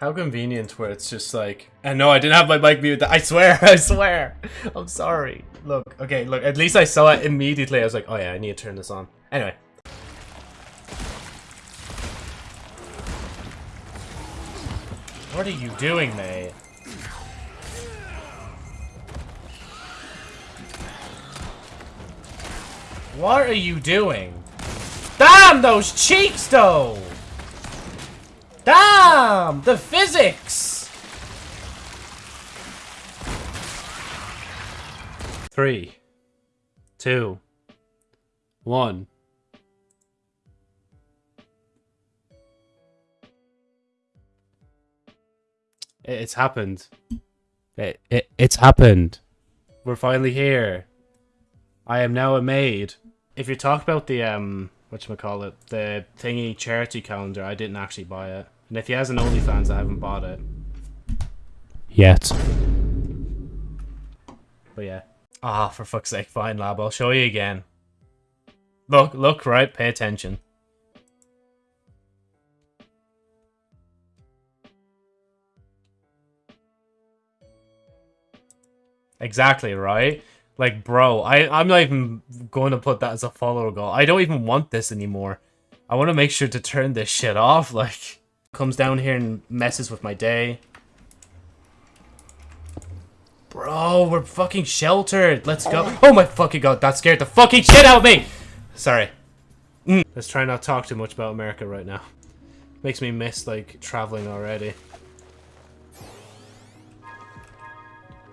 How convenient where it's just like, and no, I didn't have my mic muted. I swear, I swear. I'm sorry. Look, okay, look, at least I saw it immediately. I was like, oh yeah, I need to turn this on. Anyway. What are you doing, mate? What are you doing? Damn those cheeks, though! Damn! The physics! Three, two, one. It's happened. It, it, it's happened. We're finally here. I am now a maid. If you talk about the, um, whatchamacallit, the thingy charity calendar, I didn't actually buy it. And if he has an OnlyFans, I haven't bought it. Yet. But yeah. Ah, for fuck's sake, fine lab, I'll show you again. Look, look, right, pay attention. Exactly, right? Like, bro, I, I'm not even going to put that as a follower goal. I don't even want this anymore. I want to make sure to turn this shit off, like... Comes down here and messes with my day. Bro, we're fucking sheltered. Let's go. Oh my fucking god, that scared the fucking shit out of me! Sorry. Mm. Let's try not talk too much about America right now. Makes me miss, like, traveling already.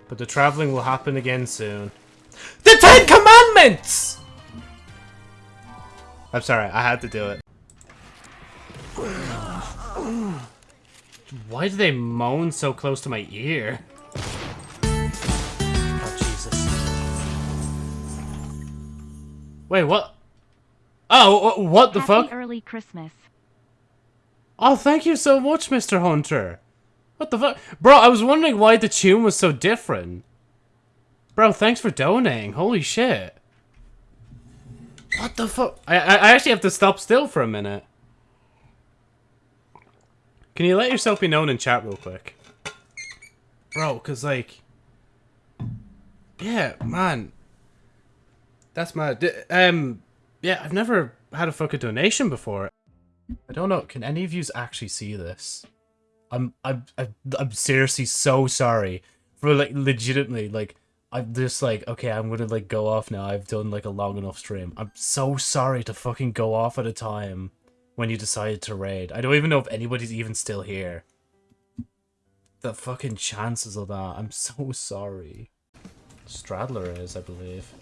But the traveling will happen again soon. The Ten Commandments! I'm sorry, I had to do it. Why do they moan so close to my ear? Oh, Jesus. Wait, what? Oh, what the Happy fuck? early Christmas. Oh, thank you so much, Mr. Hunter. What the fuck? Bro, I was wondering why the tune was so different. Bro, thanks for donating. Holy shit. What the fuck? I, I, I actually have to stop still for a minute. Can you let yourself be known in chat real quick? Bro, because, like... Yeah, man. That's mad. D- Um, yeah, I've never had a fucking donation before. I don't know. Can any of you actually see this? I'm I'm I'm I'm seriously so sorry for like legitimately like I'm just like okay I'm gonna like go off now. I've done like a long enough stream. I'm so sorry to fucking go off at a time when you decided to raid. I don't even know if anybody's even still here. The fucking chances of that. I'm so sorry. Stradler is, I believe.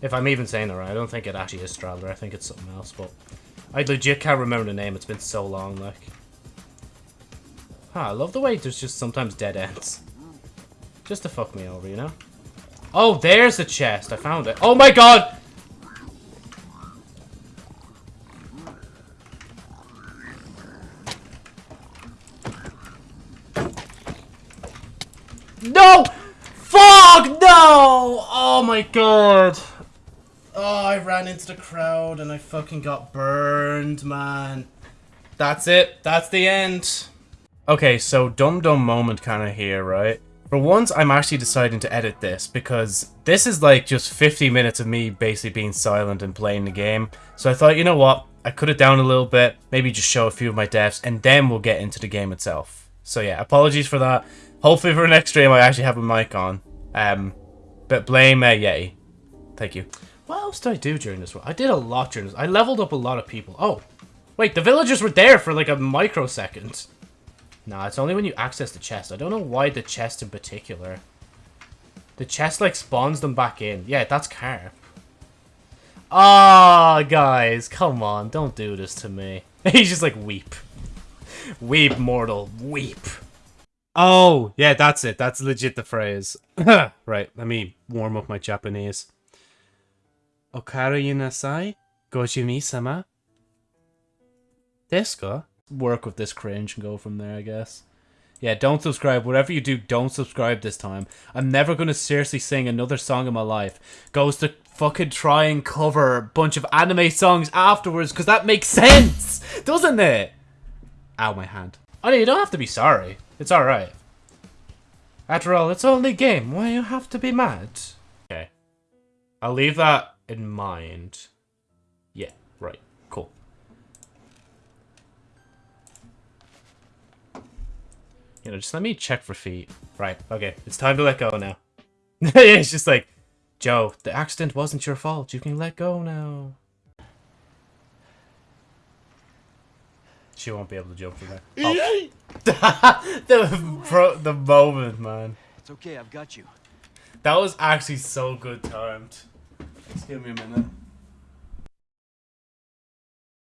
If I'm even saying it right, I don't think it actually is Stradler. I think it's something else, but I legit can't remember the name. It's been so long, like. Huh, I love the way there's just sometimes dead ends. Just to fuck me over, you know? Oh, there's the chest. I found it. Oh my god! No! Fuck no! Oh my god. Oh, I ran into the crowd and I fucking got burned, man. That's it. That's the end. Okay, so dumb dumb moment kind of here, right? For once, I'm actually deciding to edit this because this is like just 50 minutes of me basically being silent and playing the game. So I thought, you know what? I cut it down a little bit, maybe just show a few of my deaths, and then we'll get into the game itself. So yeah, apologies for that. Hopefully for next stream I actually have a mic on. Um, but blame uh, Yeti. Thank you. What else did I do during this one? I did a lot during this. I leveled up a lot of people. Oh, wait, the villagers were there for like a microsecond. Nah, it's only when you access the chest. I don't know why the chest in particular. The chest, like, spawns them back in. Yeah, that's carp. Ah, oh, guys, come on. Don't do this to me. He's just like, weep. Weep, mortal. Weep. Oh, yeah, that's it. That's legit the phrase. right, let me warm up my Japanese. Okaru yunasai? Gojimi-sama? Desu work with this cringe and go from there, I guess. Yeah, don't subscribe. Whatever you do, don't subscribe this time. I'm never going to seriously sing another song in my life. Goes to fucking try and cover a bunch of anime songs afterwards, because that makes sense, doesn't it? Ow, my hand. Oh, no, you don't have to be sorry. It's alright. After all, it's only a game. Why you have to be mad? Okay. I'll leave that in mind. Yeah, right. Cool. You know, just let me check for feet. Right, okay. It's time to let go now. it's just like, Joe, the accident wasn't your fault. You can let go now. She won't be able to jump from there. Oh. the, bro, the moment, man. It's okay, I've got you. That was actually so good timed. Just give me a minute.